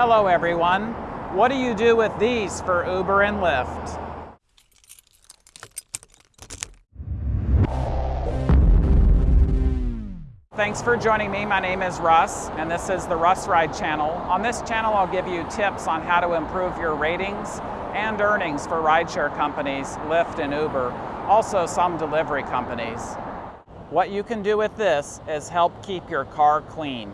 Hello everyone. What do you do with these for Uber and Lyft? Thanks for joining me. My name is Russ, and this is the Russ Ride channel. On this channel, I'll give you tips on how to improve your ratings and earnings for rideshare companies, Lyft and Uber, also some delivery companies. What you can do with this is help keep your car clean.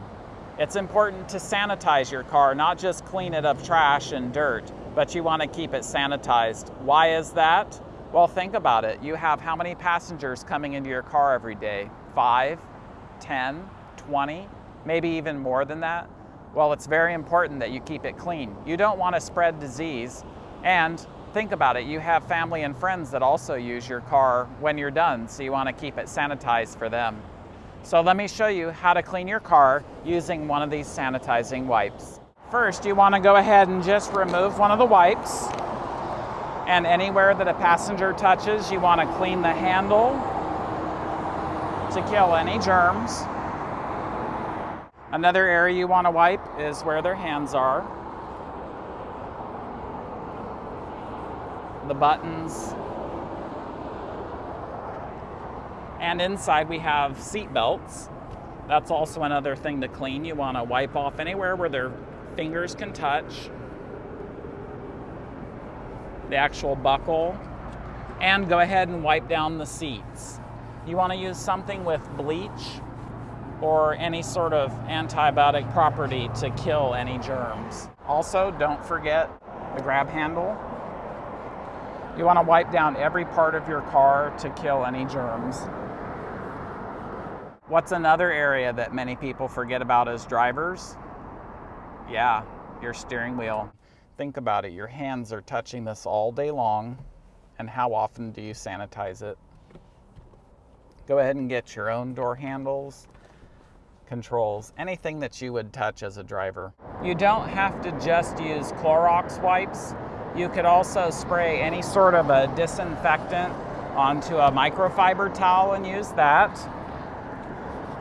It's important to sanitize your car, not just clean it of trash and dirt, but you want to keep it sanitized. Why is that? Well, think about it. You have how many passengers coming into your car every day? Five, 10, 20, maybe even more than that? Well, it's very important that you keep it clean. You don't want to spread disease. And think about it, you have family and friends that also use your car when you're done, so you want to keep it sanitized for them. So let me show you how to clean your car using one of these sanitizing wipes. First, you want to go ahead and just remove one of the wipes. And anywhere that a passenger touches, you want to clean the handle to kill any germs. Another area you want to wipe is where their hands are. The buttons. And inside we have seat belts. That's also another thing to clean. You want to wipe off anywhere where their fingers can touch. The actual buckle. And go ahead and wipe down the seats. You want to use something with bleach or any sort of antibiotic property to kill any germs. Also, don't forget the grab handle. You want to wipe down every part of your car to kill any germs. What's another area that many people forget about as drivers? Yeah, your steering wheel. Think about it, your hands are touching this all day long, and how often do you sanitize it? Go ahead and get your own door handles, controls, anything that you would touch as a driver. You don't have to just use Clorox wipes. You could also spray any sort of a disinfectant onto a microfiber towel and use that.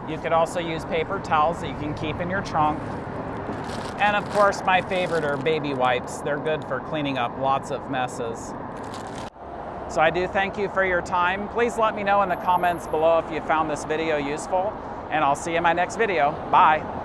You could also use paper towels that you can keep in your trunk. And of course, my favorite are baby wipes. They're good for cleaning up lots of messes. So I do thank you for your time. Please let me know in the comments below if you found this video useful, and I'll see you in my next video. Bye.